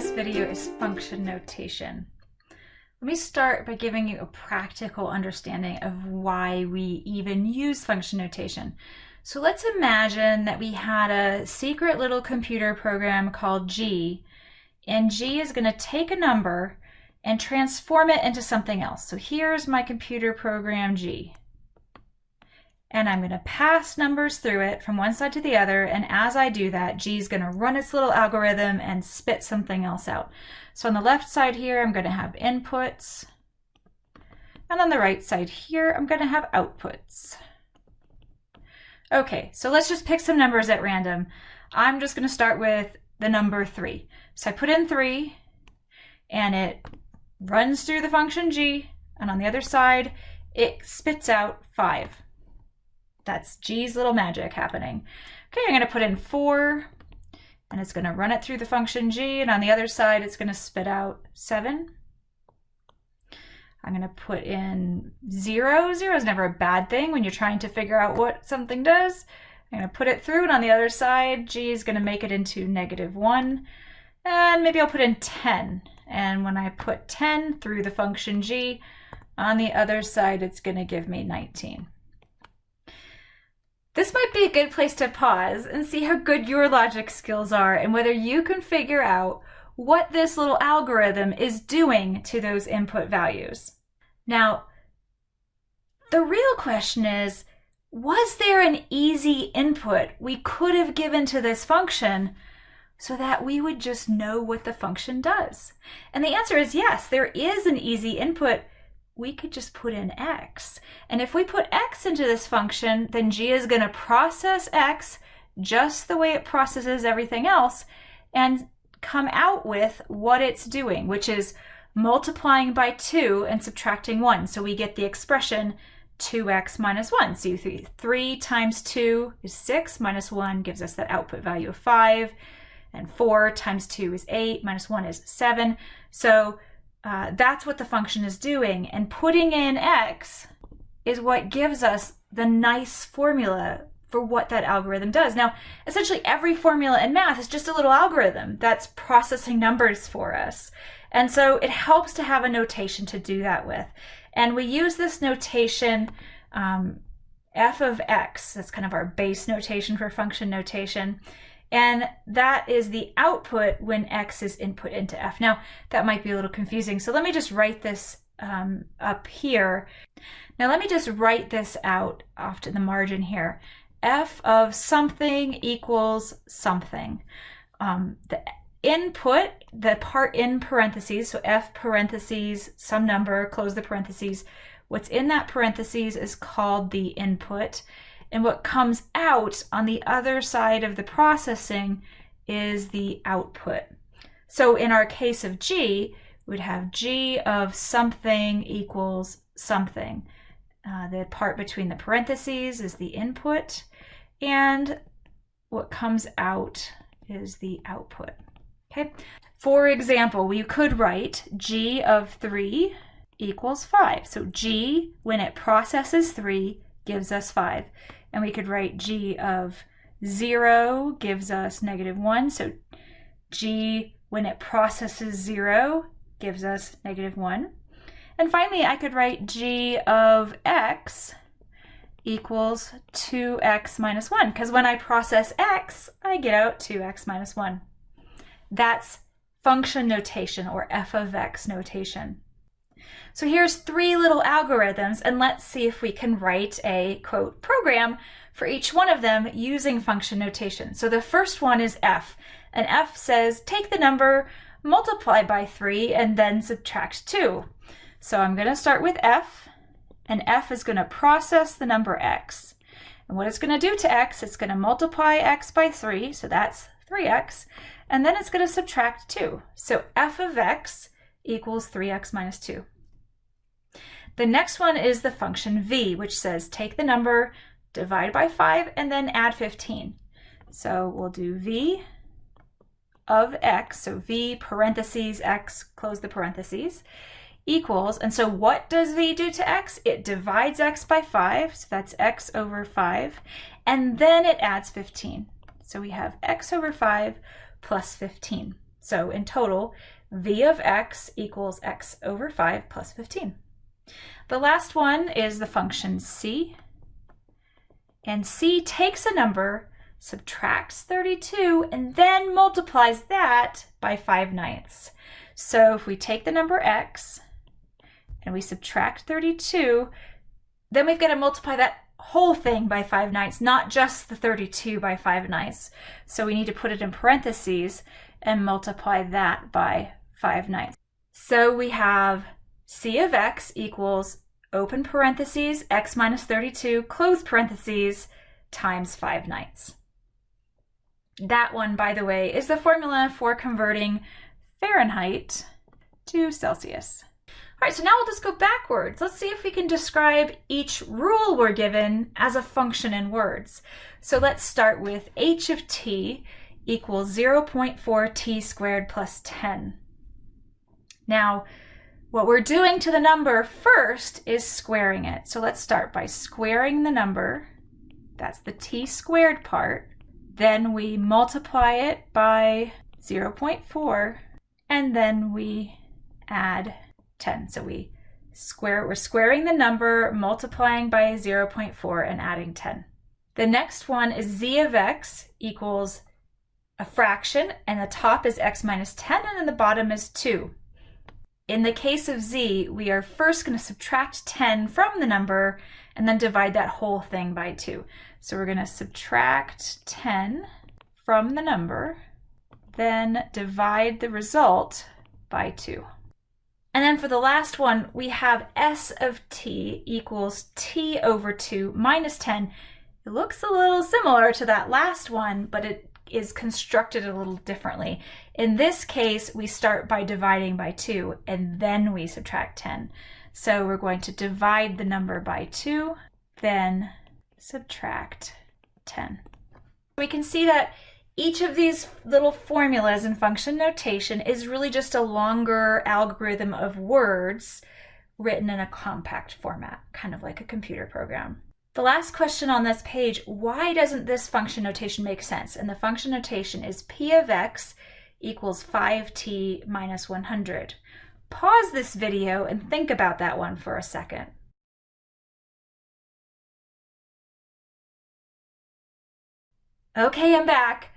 this video is function notation. Let me start by giving you a practical understanding of why we even use function notation. So let's imagine that we had a secret little computer program called G, and G is going to take a number and transform it into something else. So here's my computer program G and I'm going to pass numbers through it from one side to the other. And as I do that, G is going to run its little algorithm and spit something else out. So on the left side here, I'm going to have inputs. And on the right side here, I'm going to have outputs. Okay, so let's just pick some numbers at random. I'm just going to start with the number 3. So I put in 3, and it runs through the function g, and on the other side, it spits out 5. That's G's little magic happening. Okay, I'm going to put in 4, and it's going to run it through the function G, and on the other side, it's going to spit out 7. I'm going to put in 0. 0 is never a bad thing when you're trying to figure out what something does. I'm going to put it through, and on the other side, G is going to make it into negative 1. And maybe I'll put in 10. And when I put 10 through the function G, on the other side, it's going to give me 19. This might be a good place to pause and see how good your logic skills are and whether you can figure out what this little algorithm is doing to those input values. Now, the real question is, was there an easy input we could have given to this function so that we would just know what the function does? And the answer is yes, there is an easy input we could just put in x. And if we put x into this function, then g is going to process x just the way it processes everything else and come out with what it's doing, which is multiplying by 2 and subtracting 1. So we get the expression 2x minus 1. So 3, 3 times 2 is 6, minus 1 gives us that output value of 5. And 4 times 2 is 8, minus 1 is 7. So uh, that's what the function is doing. And putting in x is what gives us the nice formula for what that algorithm does. Now, essentially every formula in math is just a little algorithm that's processing numbers for us. And so it helps to have a notation to do that with. And we use this notation um, f of x, that's kind of our base notation for function notation. And that is the output when X is input into F. Now, that might be a little confusing. So let me just write this um, up here. Now let me just write this out off to the margin here. F of something equals something. Um, the input, the part in parentheses, so F parentheses, some number, close the parentheses. What's in that parentheses is called the input. And what comes out on the other side of the processing is the output. So in our case of G, we'd have G of something equals something. Uh, the part between the parentheses is the input, and what comes out is the output. Okay. For example, we could write G of 3 equals 5. So G, when it processes 3, gives us 5. And we could write g of 0 gives us negative 1. So g, when it processes 0, gives us negative 1. And finally, I could write g of x equals 2x minus 1, because when I process x, I get out 2x minus 1. That's function notation or f of x notation. So here's three little algorithms and let's see if we can write a quote program for each one of them using function notation. So the first one is f and f says take the number, multiply by 3 and then subtract 2. So I'm going to start with f and f is going to process the number x. And what it's going to do to x, it's going to multiply x by 3, so that's 3x, and then it's going to subtract 2. So f of x equals 3x minus 2. The next one is the function v, which says take the number, divide by 5, and then add 15. So we'll do v of x, so v parentheses x, close the parentheses, equals, and so what does v do to x? It divides x by 5, so that's x over 5, and then it adds 15. So we have x over 5 plus 15. So in total, v of x equals x over 5 plus 15. The last one is the function c. And c takes a number, subtracts 32, and then multiplies that by 5 ninths. So if we take the number x and we subtract 32, then we've got to multiply that whole thing by 5 ninths, not just the 32 by 5 ninths. So we need to put it in parentheses and multiply that by 5 ninths. So we have c of x equals open parentheses, x minus 32, close parentheses, times 5 ninths. That one, by the way, is the formula for converting Fahrenheit to Celsius. All right, so now we'll just go backwards. Let's see if we can describe each rule we're given as a function in words. So let's start with h of t equals 0.4 t squared plus 10. Now, what we're doing to the number first is squaring it. So let's start by squaring the number. That's the t squared part. Then we multiply it by 0.4, and then we add 10. So we square, we're squaring the number, multiplying by 0.4 and adding 10. The next one is z of x equals a fraction and the top is x minus 10 and then the bottom is 2. In the case of z, we are first going to subtract 10 from the number and then divide that whole thing by 2. So we're going to subtract 10 from the number, then divide the result by 2. And then for the last one, we have s of t equals t over 2 minus 10. It looks a little similar to that last one, but it is constructed a little differently. In this case, we start by dividing by 2, and then we subtract 10. So we're going to divide the number by 2, then subtract 10. We can see that each of these little formulas in function notation is really just a longer algorithm of words written in a compact format, kind of like a computer program. The last question on this page, why doesn't this function notation make sense? And the function notation is p of x equals 5t minus 100. Pause this video and think about that one for a second. Okay, I'm back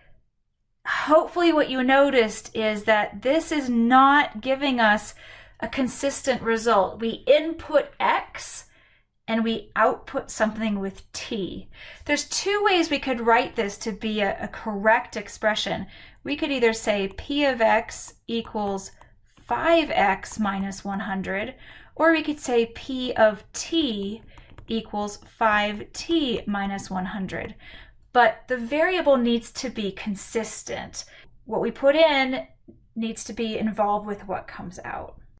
hopefully what you noticed is that this is not giving us a consistent result. We input X and we output something with T. There's two ways we could write this to be a, a correct expression. We could either say P of X equals 5X minus 100, or we could say P of T equals 5T minus 100 but the variable needs to be consistent. What we put in needs to be involved with what comes out.